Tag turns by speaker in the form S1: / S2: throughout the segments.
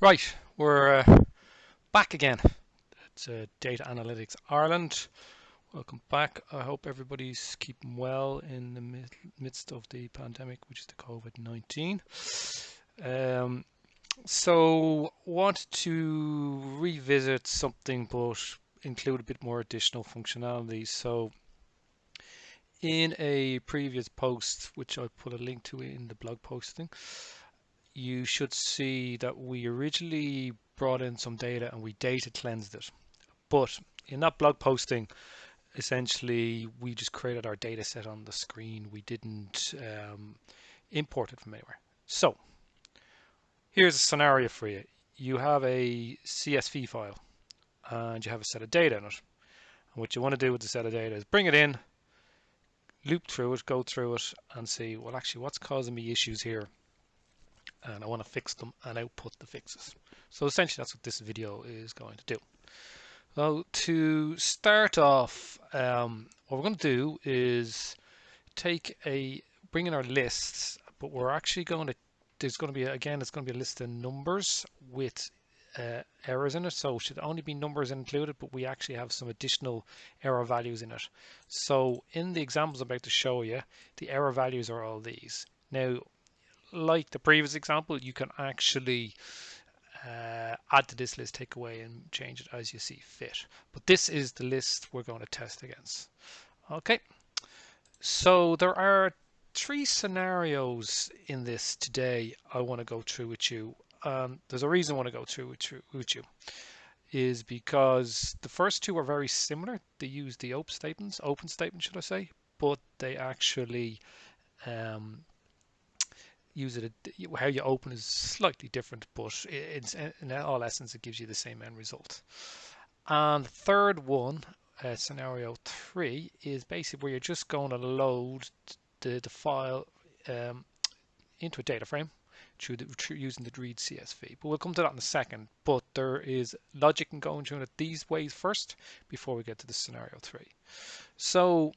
S1: Right, we're uh, back again. It's uh, Data Analytics Ireland. Welcome back. I hope everybody's keeping well in the midst of the pandemic, which is the COVID-19. Um, so, want to revisit something, but include a bit more additional functionality. So, in a previous post, which I put a link to in the blog posting, you should see that we originally brought in some data and we data cleansed it. But in that blog posting, essentially we just created our data set on the screen. We didn't um, import it from anywhere. So here's a scenario for you. You have a CSV file and you have a set of data in it. And what you want to do with the set of data is bring it in, loop through it, go through it and see, well, actually what's causing me issues here and I want to fix them and output the fixes. So essentially that's what this video is going to do. So to start off, um, what we're going to do is take a, bring in our lists, but we're actually going to, there's going to be, again, it's going to be a list of numbers with uh, errors in it. So it should only be numbers included, but we actually have some additional error values in it. So in the examples I'm about to show you, the error values are all these. Now, like the previous example, you can actually uh, add to this list, take away and change it as you see fit. But this is the list we're going to test against. Okay, so there are three scenarios in this today I want to go through with you. Um, there's a reason I want to go through with, with you is because the first two are very similar. They use the open statements, open statement should I say, but they actually um, use it how you open is slightly different but it's in all essence it gives you the same end result. And the third one uh, scenario three is basically where you're just going to load the, the file um, into a data frame through, the, through using the read CSV but we'll come to that in a second. But there is logic in going through it these ways first before we get to the scenario three. So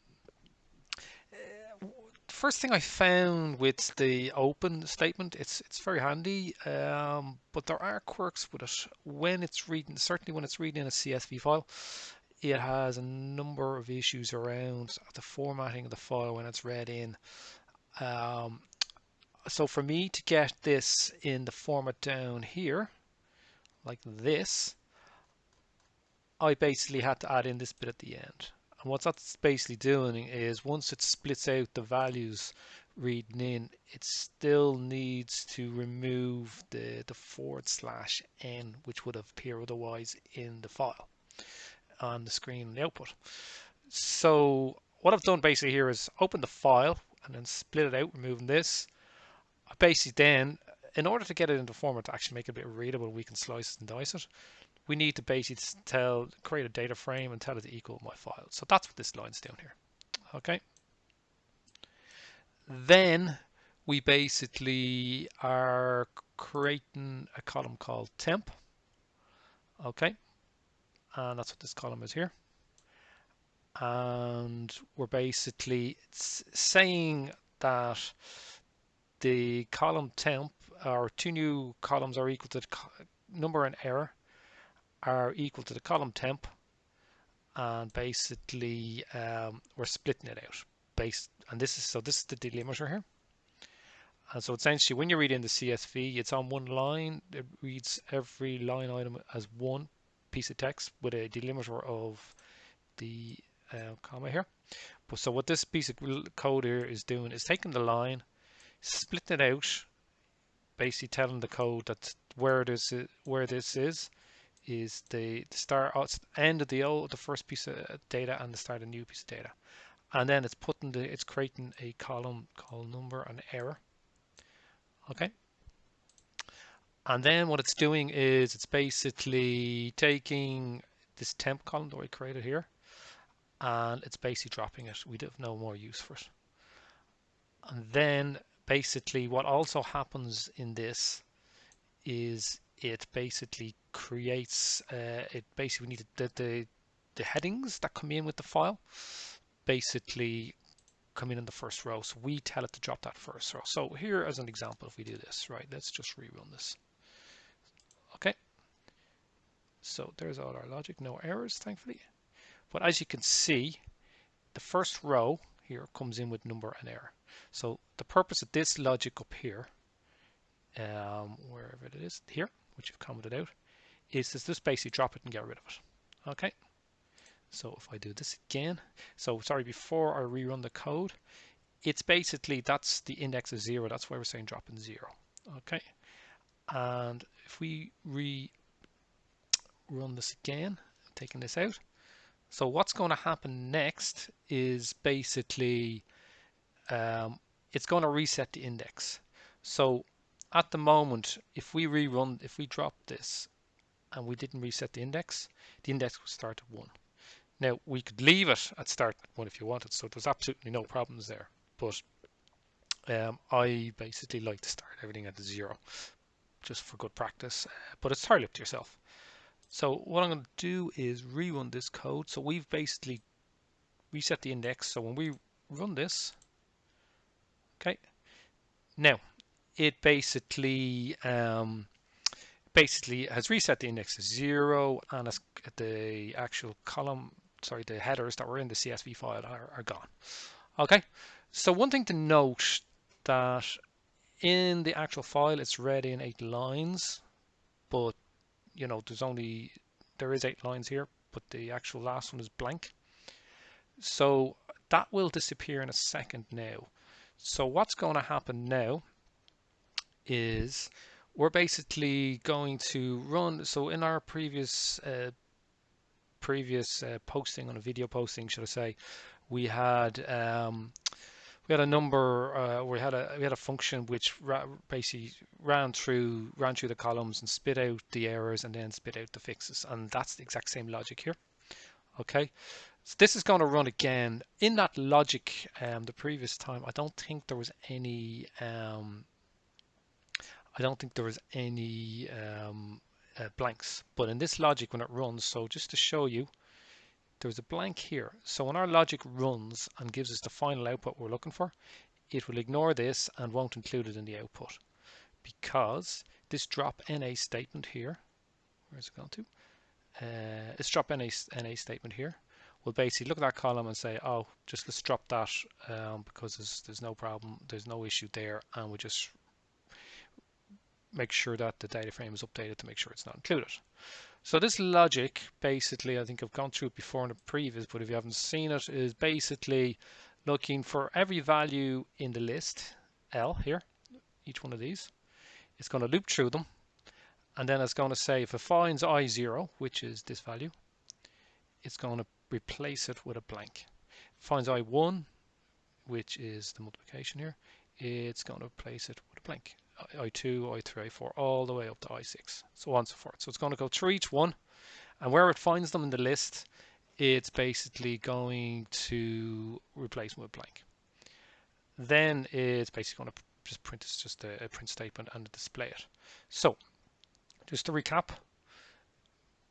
S1: first thing I found with the open statement, it's it's very handy, um, but there are quirks with it. When it's reading, certainly when it's reading in a CSV file, it has a number of issues around the formatting of the file when it's read in. Um, so for me to get this in the format down here, like this, I basically had to add in this bit at the end. And what that's basically doing is once it splits out the values reading in, it still needs to remove the, the forward slash n, which would appear otherwise in the file on the screen and the output. So what I've done basically here is open the file and then split it out, removing this. Basically then, in order to get it into format to actually make it a bit readable, we can slice and dice it we need to basically tell create a data frame and tell it to equal my file. So that's what this line's down here. Okay. Then we basically are creating a column called temp. Okay. And that's what this column is here. And we're basically saying that the column temp, our two new columns are equal to number and error are equal to the column temp and basically um, we're splitting it out based and this is so this is the delimiter here. And so essentially when you read in the CSV it's on one line it reads every line item as one piece of text with a delimiter of the uh, comma here. But so what this piece of code here is doing is taking the line splitting it out basically telling the code that where this is, where this is is the, the start uh, end of the old the first piece of data and the start of a new piece of data. And then it's putting the it's creating a column called number and error. Okay? And then what it's doing is it's basically taking this temp column that we created here and it's basically dropping it. We have no more use for it. And then basically what also happens in this is it basically creates uh, it basically needed the, the the headings that come in with the file basically come in in the first row so we tell it to drop that first row so here as an example if we do this right let's just rerun this Okay. So there's all our logic, no errors, thankfully. But as you can see, the first row here comes in with number and error. So the purpose of this logic up here, um, wherever it is, here, which you've commented out, is to just basically drop it and get rid of it. Okay. So if I do this again, so sorry, before I rerun the code, it's basically, that's the index of zero. That's why we're saying drop in zero. Okay. And if we re run this again, taking this out. So what's going to happen next is basically um, it's going to reset the index. So at the moment, if we rerun, if we drop this and we didn't reset the index, the index would start at one. Now we could leave it at start one if you wanted, so there's absolutely no problems there. But um, I basically like to start everything at zero, just for good practice. But it's entirely up to yourself. So what I'm going to do is rerun this code. So we've basically reset the index. So when we run this, okay, now it basically um, basically has reset the index to zero and the actual column, sorry, the headers that were in the CSV file are, are gone. Okay, so one thing to note that in the actual file it's read in eight lines, but you know, there's only, there is eight lines here, but the actual last one is blank. So that will disappear in a second now. So what's going to happen now is we're basically going to run, so in our previous uh, previous uh, posting on a video posting, should I say, we had um, we had a number uh, we had a we had a function which ra basically ran through ran through the columns and spit out the errors and then spit out the fixes and that's the exact same logic here. Okay? So this is going to run again. In that logic um, the previous time I don't think there was any um, I don't think there was any um, uh, blanks but in this logic when it runs so just to show you there's a blank here. So when our logic runs and gives us the final output we're looking for, it will ignore this and won't include it in the output because this drop NA statement here, where's it gone to? Uh, this drop NA, NA statement here will basically look at that column and say, oh, just let's drop that um, because there's, there's no problem, there's no issue there, and we just make sure that the data frame is updated to make sure it's not included. So this logic, basically, I think I've gone through it before in the previous, but if you haven't seen it, is basically looking for every value in the list, L here, each one of these. It's going to loop through them, and then it's going to say if it finds I0, which is this value, it's going to replace it with a blank. It finds I1, which is the multiplication here, it's going to replace it with a blank. I2, I3, I4, all the way up to I6, so on and so forth. So it's going to go through each one, and where it finds them in the list, it's basically going to replace them with blank. Then it's basically going to just print it's just a, a print statement and display it. So just to recap,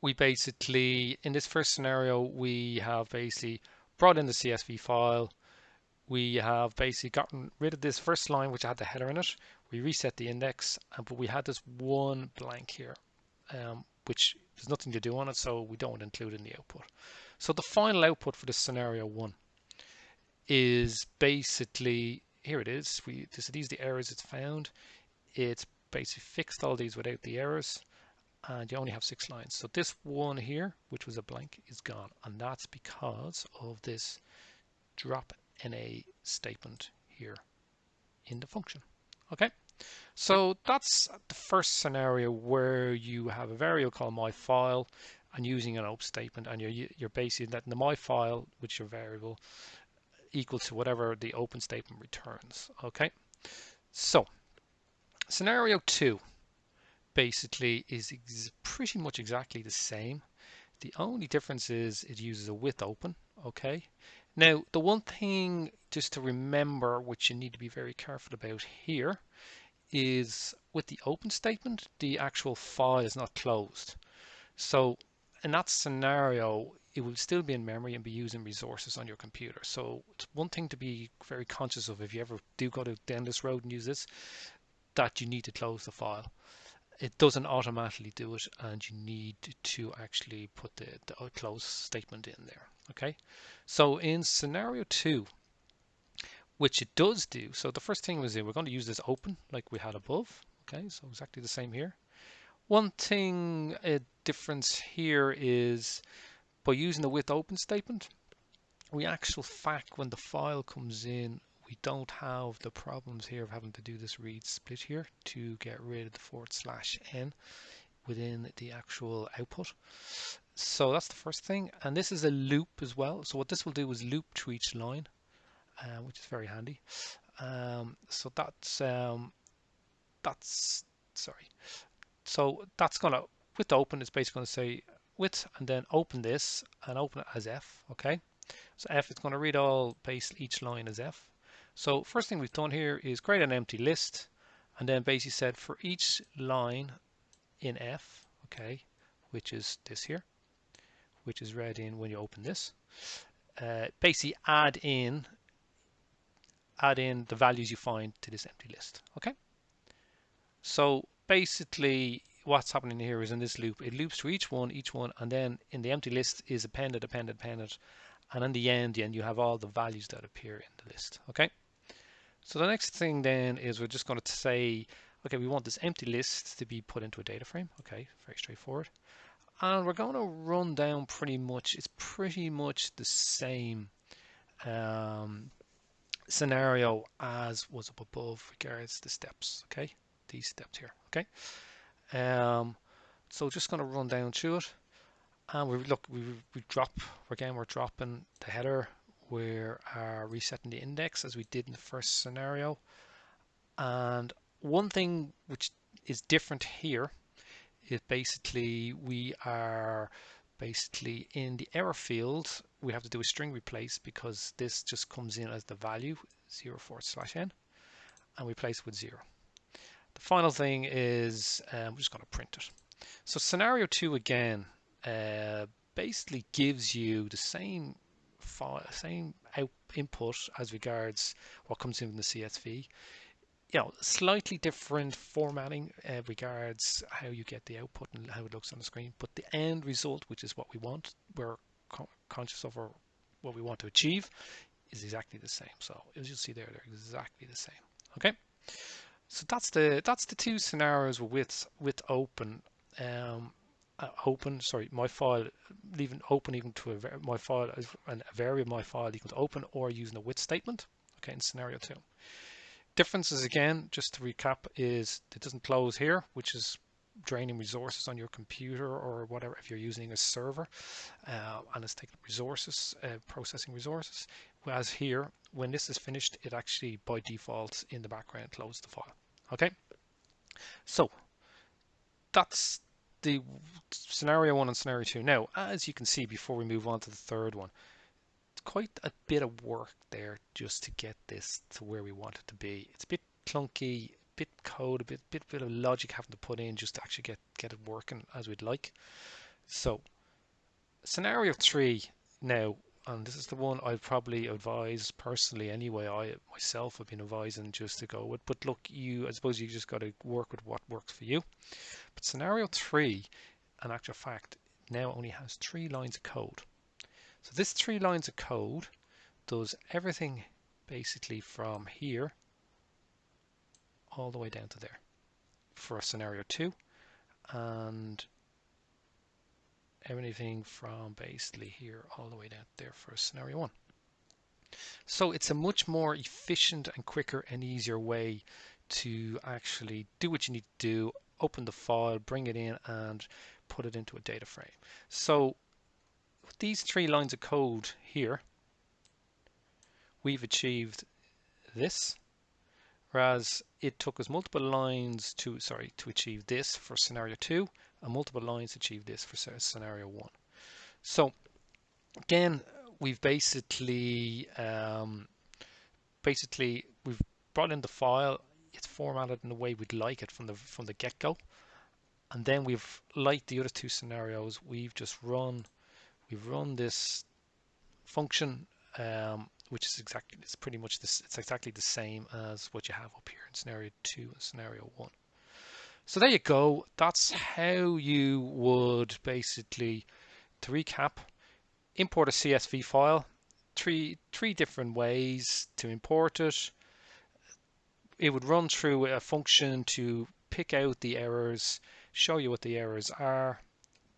S1: we basically, in this first scenario, we have basically brought in the CSV file, we have basically gotten rid of this first line which had the header in it we reset the index, uh, but we had this one blank here, um, which there's nothing to do on it, so we don't include in the output. So the final output for this scenario one is basically, here it is, we, so these are the errors it's found. It's basically fixed all these without the errors, and you only have six lines. So this one here, which was a blank, is gone, and that's because of this drop NA statement here in the function. Okay, so that's the first scenario where you have a variable called my file and using an open statement and you're, you're basically letting the my file, which your variable, equal to whatever the open statement returns. Okay, so scenario two basically is pretty much exactly the same. The only difference is it uses a with open. Okay, now, the one thing just to remember, which you need to be very careful about here, is with the open statement, the actual file is not closed. So in that scenario, it will still be in memory and be using resources on your computer. So it's one thing to be very conscious of if you ever do go down this road and use this, that you need to close the file. it doesn't automatically do it and you need to actually put the, the close statement in there okay? So in scenario two which it does do so the first thing was we're going to use this open like we had above. Okay? So exactly the same here. One thing a difference here is by using the with open statement we actual fact when the file comes in we don't have the problems here of having to do this read split here to get rid of the forward slash n within the actual output. So that's the first thing. And this is a loop as well. So what this will do is loop to each line, uh, which is very handy. Um, so that's, um, that's, sorry. So that's going to, with open, it's basically going to say with and then open this and open it as F, okay? So F is going to read all base each line as F. So first thing we've done here is create an empty list and then basically said for each line in F, okay, which is this here, which is read in when you open this, uh, basically add in add in the values you find to this empty list, okay? So basically what's happening here is in this loop, it loops to each one, each one, and then in the empty list is appended, appended, appended, and in the end, then you have all the values that appear in the list, okay? So the next thing then is we're just going to say, okay, we want this empty list to be put into a data frame. Okay, very straightforward. And we're going to run down pretty much, it's pretty much the same um, scenario as was up above regards the steps, okay? These steps here, okay? Um, so just going to run down through it. And we look, we, we drop, again, we're dropping the header we are resetting the index as we did in the first scenario. And one thing which is different here is basically we are basically in the error field we have to do a string replace because this just comes in as the value 0 forward slash n and we place with 0. The final thing is um, we're just going to print it. So scenario 2 again uh, basically gives you the same file, same out input as regards what comes in from the CSV. You know, slightly different formatting uh, regards how you get the output and how it looks on the screen, but the end result, which is what we want, we're co conscious of what we want to achieve, is exactly the same. So as you'll see there, they're exactly the same. Okay, so that's the that's the two scenarios with with open. Um, uh, open, sorry, my file, leaving open even to a, my file, and a variable my file equal to open or using a with statement, okay, in scenario two. Differences again, just to recap, is it doesn't close here, which is draining resources on your computer or whatever if you're using a server uh, and it's taking resources, uh, processing resources. Whereas here, when this is finished, it actually by default in the background closes the file. Okay, so that's the scenario one and scenario two. Now, as you can see before we move on to the third one, quite a bit of work there just to get this to where we want it to be. It's a bit clunky, a bit code, a bit bit bit of logic having to put in just to actually get get it working as we'd like. So, scenario three now, and this is the one I'd probably advise personally anyway. I myself have been advising just to go with, but look, you I suppose you just got to work with what works for you. But scenario three, in actual fact, now only has three lines of code. So this three lines of code does everything basically from here all the way down to there for a scenario two and everything from basically here all the way down there for scenario one. So it's a much more efficient and quicker and easier way to actually do what you need to do open the file, bring it in and put it into a data frame. So these three lines of code here, we've achieved this, whereas it took us multiple lines to, sorry, to achieve this for scenario two and multiple lines to achieve this for scenario one. So again, we've basically, um, basically we've brought in the file it's formatted in the way we'd like it from the from the get-go and then we've like the other two scenarios we've just run we've run this function um, which is exactly it's pretty much this it's exactly the same as what you have up here in scenario two and scenario one So there you go. That's how you would basically, to recap, import a CSV file. Three three different ways to import it. It would run through a function to pick out the errors, show you what the errors are.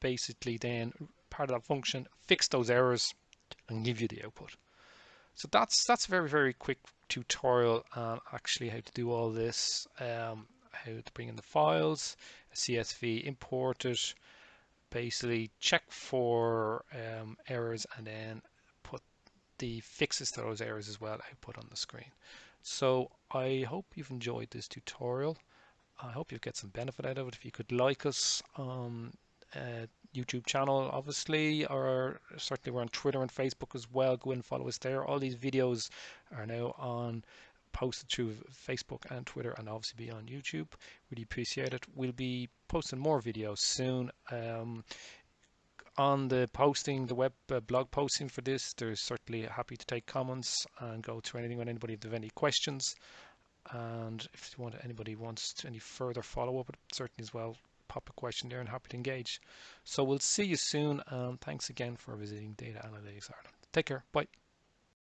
S1: Basically, then part of that function fix those errors and give you the output. So that's that's a very very quick tutorial on actually how to do all this. Um, how to bring in the files, CSV, import it, basically check for um, errors and then put the fixes to those errors as well output on the screen. So I hope you've enjoyed this tutorial. I hope you get some benefit out of it. If you could like us on uh, YouTube channel, obviously, or certainly we're on Twitter and Facebook as well. Go and follow us there. All these videos are now on posted through Facebook and Twitter and obviously be on YouTube. Really appreciate it. We'll be posting more videos soon. Um, on the posting, the web uh, blog posting for this, there's certainly happy to take comments and go through anything on anybody have any questions. And if you want anybody wants any further follow up, certainly as well pop a question there and happy to engage. So we'll see you soon and thanks again for visiting Data Analytics Ireland. Take care. Bye.